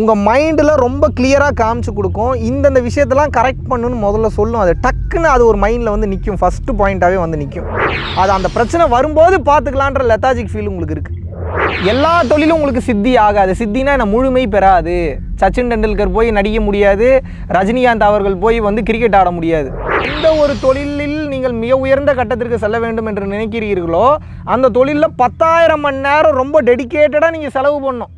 உங்கள் மைண்டில் ரொம்ப கிளியராக காமிச்சு கொடுக்கும். இந்தந்த விஷயத்தெல்லாம் கரெக்ட் பண்ணுன்னு முதல்ல சொல்லும். அது டக்குன்னு அது ஒரு மைண்டில் வந்து நிற்கும் ஃபஸ்ட்டு பாயிண்ட்டாகவே வந்து நிற்கும் அது அந்த பிரச்சனை வரும்போது பார்த்துக்கலான்ற லெத்தாஜிக் ஃபீல் உங்களுக்கு இருக்குது எல்லா தொழிலும் உங்களுக்கு சித்தி ஆகாது. சித்தினா என்ன முழுமை பெறாது. சச்சின் டெண்டுல்கர் போய் நடிக்க முடியாது. ரஜினிகாந்த் அவர்கள் போய் வந்து கிரிக்கெட் ஆட முடியாது. எந்த ஒரு தொழிலில் நீங்கள் மிக உயர்ந்த கட்டத்திற்கு செல்ல வேண்டும் என்று நினைக்கிறீர்களோ அந்த தொழிலில் பத்தாயிரம் மணி நேரம் ரொம்ப டெடிகேட்டடாக நீங்கள் செலவு பண்ணணும்.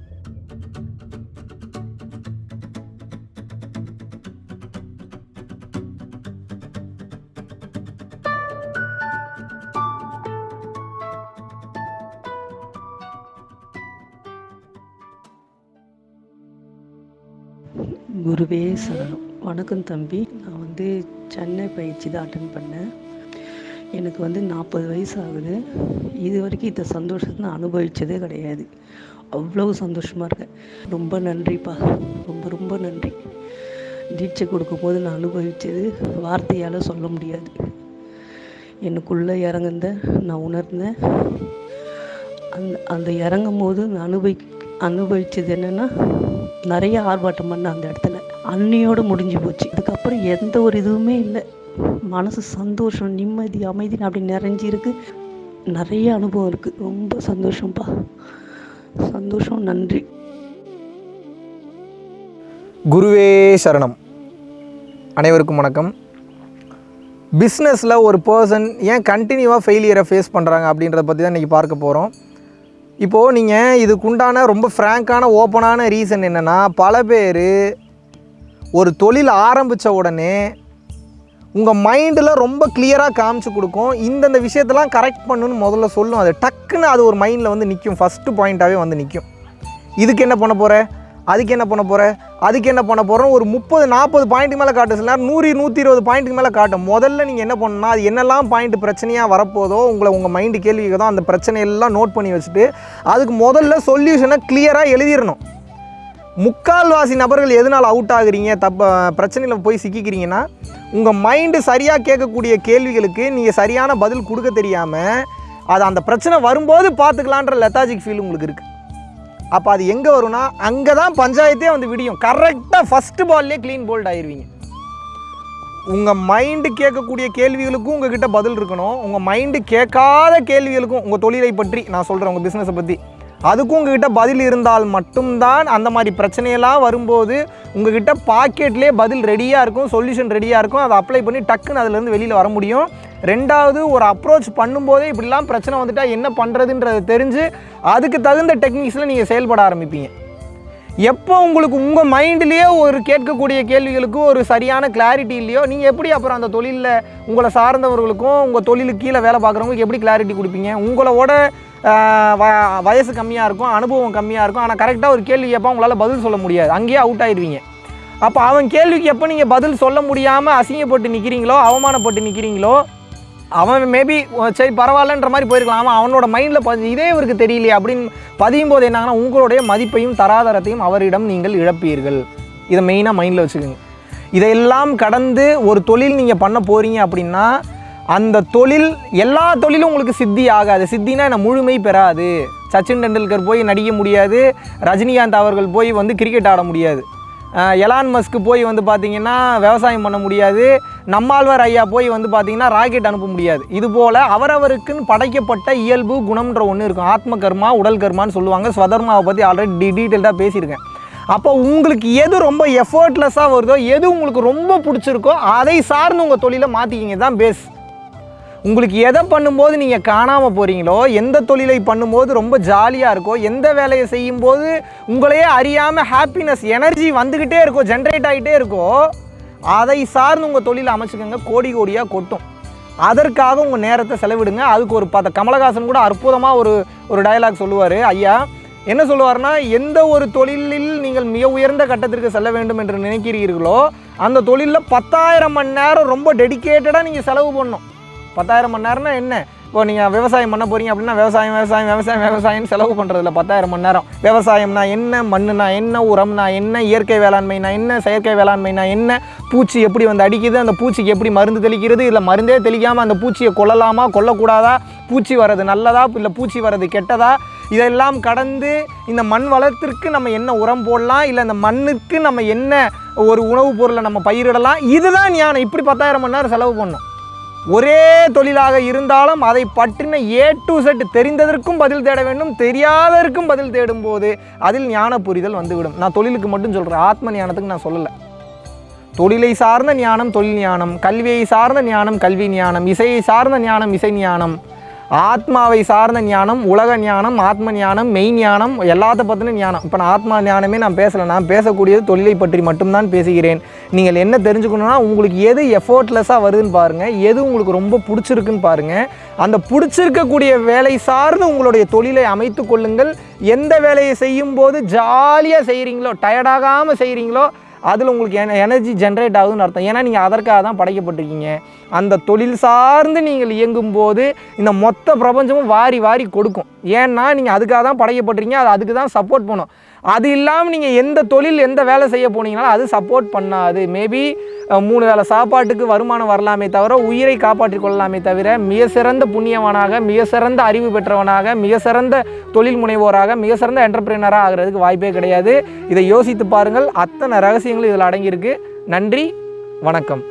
குருவே சரணம். வணக்கம் தம்பி. நான் வந்து சென்னை பயிற்சி தான் அட்டன் பண்ணேன். எனக்கு வந்து நாற்பது வயசு ஆகுது இது வரைக்கும் இந்த சந்தோஷத்தை நான் அனுபவித்ததே கிடையாது. அவ்வளோ சந்தோஷமாக இருக்கேன். ரொம்ப நன்றிப்பா. ரொம்ப ரொம்ப நன்றி. தீட்சை கொடுக்கும்போது நான் அனுபவித்தது வார்த்தையால் சொல்ல முடியாது. எனக்குள்ளே இறங்குந்த நான் உணர்ந்தேன் அந்த அந்த இறங்கும் போது நான் அனுபவி அனுபவித்தது என்னென்னா நிறைய ஆர்ப்பாட்டம் பண்ண அந்த இடத்துல. அன்னையோடு முடிஞ்சு போச்சு. அதுக்கப்புறம் எந்த ஒரு இதுவுமே இல்லை. மனசு சந்தோஷம் நிம்மதி அமைதி அப்படி நிறைஞ்சிருக்கு நிறைய அனுபவம் இருக்குது ரொம்ப சந்தோஷம்ப்பா சந்தோஷம் நன்றி. குருவே சரணம். அனைவருக்கும் வணக்கம். பிஸ்னஸில் ஒரு பர்சன் ஏன் கண்டினியூவாக ஃபெயிலியரை ஃபேஸ் பண்ணுறாங்க அப்படின்றத பற்றி தான் இன்றைக்கி பார்க்க போகிறோம் இப்போது நீங்கள் இதுக்குண்டான ரொம்ப ஃப்ராங்கான ஓப்பனான ரீசன் என்னென்னா பல பேர் ஒரு தொழில் ஆரம்பித்த உடனே உங்கள் மைண்டில் ரொம்ப கிளியராக காமிச்சு கொடுக்கும். இந்தந்த விஷயத்தெல்லாம் கரெக்ட் பண்ணுன்னு முதல்ல சொல்லும். அது டக்குன்னு அது ஒரு மைண்டில் வந்து நிற்கும் ஃபஸ்ட்டு பாயிண்ட்டாகவே வந்து நிற்கும் இதுக்கு என்ன பண்ண போகிற அதுக்கு என்ன பண்ண போகிற அதுக்கு என்ன பண்ண போகிறோம் ஒரு முப்பது நாற்பது பாயிண்ட்டுக்கு மேலே காட்டும் சில நேரம் நூறு நூற்றி இருபது பாயிண்ட்டுக்கு மேலே காட்டும். முதல்ல நீங்கள் என்ன பண்ணணும்னா அது என்னெல்லாம் பாயிண்ட் பிரச்சனையாக வரப்போதோ உங்களை உங்கள் மைண்டு கேள்வி கேட்குதோ அந்த பிரச்சனையெல்லாம் நோட் பண்ணி வச்சுட்டு அதுக்கு முதல்ல சொல்யூஷனை கிளியராக எழுதிடணும் முக்கால்வாசி நபர்கள் எதனால் அவுட் ஆகுறீங்க? தப்ப பிரச்சனையில் போய் சிக்கிக்கிறீங்கன்னா உங்கள் மைண்டு சரியாக கேட்கக்கூடிய கேள்விகளுக்கு நீங்கள் சரியான பதில் கொடுக்க தெரியாமல் அது அந்த பிரச்சனை வரும்போது பார்த்துக்கலான்ற லெத்தாஜிக் ஃபீல் உங்களுக்கு இருக்குது அப்போ அது எங்கே வரும்னா அங்கே தான் பஞ்சாயத்தே வந்து விடியும். கரெக்டாக ஃபஸ்ட்டு பால்லே க்ளீன் போல்ட் ஆயிடுவீங்க உங்கள் மைண்டு கேட்கக்கூடிய கேள்விகளுக்கும் உங்ககிட்ட பதில் இருக்கணும். உங்கள் மைண்டு கேட்காத கேள்விகளுக்கும் உங்கள் தொழிலை பற்றி நான் சொல்கிறேன் உங்கள் பிஸ்னஸை பற்றி அதுக்கும் உங்ககிட்ட பதில் இருந்தால் மட்டும்தான் அந்த மாதிரி பிரச்சனையெல்லாம் வரும்போது உங்ககிட்ட பாக்கெட்லேயே பதில் ரெடியாக இருக்கும் சொல்யூஷன் ரெடியாக இருக்கும். அதை அப்ளை பண்ணி டக்குன்னு அதுலேருந்து வெளியில் வர முடியும். ரெண்டாவது ஒரு அப்ரோச் பண்ணும்போதே இப்படிலாம் பிரச்சனை வந்துட்டால் என்ன பண்ணுறதுன்றதை தெரிஞ்சு அதுக்கு தகுந்த டெக்னிக்ஸில் நீங்கள் செயல்பட ஆரம்பிப்பீங்க. எப்போ உங்களுக்கு உங்கள் மைண்ட்லேயே ஒரு கேட்கக்கூடிய கேள்விகளுக்கு ஒரு சரியான கிளாரிட்டி இல்லையோ நீங்கள் எப்படி அப்புறம் அந்த தொழிலில் உங்களை சார்ந்தவர்களுக்கும் உங்கள் தொழிலுக்கு கீழே வேலை பார்க்குறவங்களுக்கு எப்படி கிளாரிட்டி கொடுப்பீங்க? உங்களோட வ- வயசு கம்மியாக இருக்கும் அனுபவம் கம்மியாக இருக்கும் ஆனால் கரெக்டாக ஒரு கேள்வி கேட்பா உங்களால் பதில் சொல்ல முடியாது. அங்கேயே அவுட் ஆயிடுவீங்க. அப்போ அவன் கேள்விக்கு எப்போ நீங்கள் பதில் சொல்ல முடியாமல் அசிங்கப்பட்டு நிற்கிறீங்களோ அவமானப்பட்டு நிற்கிறீங்களோ அவன் மேபி சரி பரவாயில்லன்ற மாதிரி போயிருக்கலாம். அவன் அவனோட மைண்டில் பதி இதே இவருக்கு தெரியலையே அப்படின்னு பதியும் போது என்னாங்கன்னா உங்களுடைய மதிப்பையும் தராதரத்தையும் அவரிடம் நீங்கள் இழப்பீர்கள். இதை மெயினாக மைண்டில் வச்சுக்கோங்க. இதையெல்லாம் கடந்து ஒரு தொழில் நீங்கள் பண்ண போகிறீங்க அப்படின்னா அந்த தொழில் எல்லா தொழிலும் உங்களுக்கு சித்தி ஆகாது. சித்தினா என்ன முழுமை பெறாது. சச்சின் டெண்டுல்கர் போய் நடிக்க முடியாது. ரஜினிகாந்த் அவர்கள் போய் வந்து கிரிக்கெட் ஆட முடியாது. எலான் மஸ்க்கு போய் வந்து பார்த்திங்கன்னா விவசாயம் பண்ண முடியாது. நம்மாழ்வார் ஐயா போய் வந்து பார்த்தீங்கன்னா ராக்கெட் அனுப்ப முடியாது. இது போல் அவரவருக்குன்னு படைக்கப்பட்ட இயல்பு குணம்ன்ற ஒன்று இருக்கும். ஆத்ம கர்மா உடல் கர்மான்னு சொல்லுவாங்க. ஸ்வதர்மாவை பற்றி ஆல்ரெடி டி டீட்டெயில்டாக பேசியிருக்கேன். அப்போ உங்களுக்கு எது ரொம்ப எஃபர்ட்லெஸ்ஸாக வருதோ எது உங்களுக்கு ரொம்ப பிடிச்சிருக்கோ அதை சார்ந்து உங்கள் தொழிலை மாற்றிக்கிங்க தான் பேஸ் உங்களுக்கு எதை பண்ணும்போது நீங்கள் காணாமல் போகிறீங்களோ எந்த தொழிலை பண்ணும்போது ரொம்ப ஜாலியாக இருக்கோ எந்த வேலையை செய்யும்போது உங்களையே அறியாமல் ஹாப்பினஸ் எனர்ஜி வந்துக்கிட்டே இருக்கோ ஜென்ரேட் ஆகிட்டே இருக்கோ அதை சார்ந்து உங்கள் தொழிலை அமைச்சுக்கோங்க கோடி கோடியாக கொட்டும். அதற்காக உங்கள் நேரத்தை செலவிடுங்க. அதுக்கு ஒரு பார்த்த கமலஹாசன் கூட அற்புதமாக ஒரு ஒரு டயலாக் சொல்லுவார். ஐயா என்ன சொல்லுவார்னா எந்த ஒரு தொழிலில் நீங்கள் மிக உயர்ந்த கட்டத்திற்கு செல்ல வேண்டும் என்று நினைக்கிறீர்களோ அந்த தொழிலில் பத்தாயிரம் மணி நேரம் ரொம்ப டெடிகேட்டடாக நீங்கள் செலவு பண்ணணும். பத்தாயிரம் மணி நேரம்னா என்ன? இப்போ நீங்கள் விவசாயம் பண்ண போகிறீங்க அப்படின்னா விவசாயம் விவசாயம் விவசாயம் விவசாயம்னு செலவு பண்ணுறதில்ல பத்தாயிரம் மணி நேரம். விவசாயம்னா என்ன? மண்ணுனா என்ன? உரம்னா என்ன? இயற்கை வேளாண்மைனா என்ன? செயற்கை வேளாண்மைனா என்ன? பூச்சி எப்படி வந்து அடிக்குது? அந்த பூச்சிக்கு எப்படி மருந்து தெளிக்கிறது? இல்லை மருந்தே தெளிக்காமல் அந்த பூச்சியை கொல்லலாமா? கொல்லக்கூடாதா? பூச்சி வர்றது நல்லதா? இல்லை பூச்சி வர்றது கெட்டதா? இதெல்லாம் கடந்து இந்த மண் வளத்திற்கு நம்ம என்ன உரம் போடலாம்? இல்லை இந்த மண்ணுக்கு நம்ம என்ன ஒரு உணவுப் பொருளை நம்ம பயிரிடலாம்? இதுதான் ஞானம். இப்படி பத்தாயிரம் மணி நேரம் செலவு பண்ணணும் ஒரே தொழிலாக இருந்தாலும் அதை பற்றின ஏ டு செட் தெரிந்ததற்கும் பதில் தேட வேண்டும் தெரியாததற்கும் பதில் தேடும்போது அதில் ஞான புரிதல் வந்துவிடும். நான் தொழிலுக்கு மட்டும் சொல்கிறேன் ஆத்ம ஞானத்துக்கு நான் சொல்லலை. தொழிலை சார்ந்த ஞானம் தொழில் ஞானம் கல்வியை சார்ந்த ஞானம் கல்வி ஞானம் இசையை சார்ந்த ஞானம் இசை ஞானம். ஆத்மாவை சார்ந்த ஞானம் உலக ஞானம் ஆத்ம ஞானம் மெய் ஞானம் எல்லாத்த பற்றின ஞானம். இப்போ நான் ஆத்மா ஞானமே நான் பேசலை. நான் பேசக்கூடியது தொழிலை பற்றி மட்டும்தான் பேசுகிறேன். நீங்கள் என்ன தெரிஞ்சுக்கணுன்னா உங்களுக்கு எது எஃபோர்ட்லெஸ்ஸாக வருதுன்னு பாருங்கள் எது உங்களுக்கு ரொம்ப பிடிச்சிருக்குன்னு பாருங்கள் அந்த பிடிச்சிருக்கக்கூடிய வேலை சார்ந்து உங்களுடைய தொழிலை அமைத்து கொள்ளுங்கள். எந்த வேலையை செய்யும்போது ஜாலியாக செய்கிறீங்களோ டயர்டாகாமல் செய்கிறீங்களோ அதில் உங்களுக்கு என எனர்ஜி ஜென்ரேட் ஆகுதுன்னு அர்த்தம். ஏன்னா நீங்கள் அதற்காக தான் படைக்கப்பட்டிருக்கீங்க. அந்த தொழில் சார்ந்து நீங்கள் இயங்கும்போது இந்த மொத்த பிரபஞ்சமும் வாரி வாரி கொடுக்கும். ஏன்னா நீங்கள் அதுக்காக தான் படைக்கப்பட்டிருக்கீங்க. அது அதுக்கு தான் சப்போர்ட் பண்ணும். அது இல்லாமல் நீங்கள் எந்த தொழில் எந்த வேலை செய்ய போனீங்கனாலும் அது சப்போர்ட் பண்ணாது. மேபி மூணு வேளை சாப்பாட்டுக்கு வருமானம் வரலாமே தவிர உயிரை காப்பாற்றிக் கொள்ளலாமே தவிர மிக சிறந்த புண்ணியவனாக மிக சிறந்த அறிவு பெற்றவனாக மிக சிறந்த தொழில் முனைவோராக மிக சிறந்த என்டர்பிரினராக ஆகிறதுக்கு வாய்ப்பே கிடையாது. இதை யோசித்து பாருங்கள். அத்தனை ரகசியங்களும் இதில் அடங்கியிருக்கு. நன்றி வணக்கம்.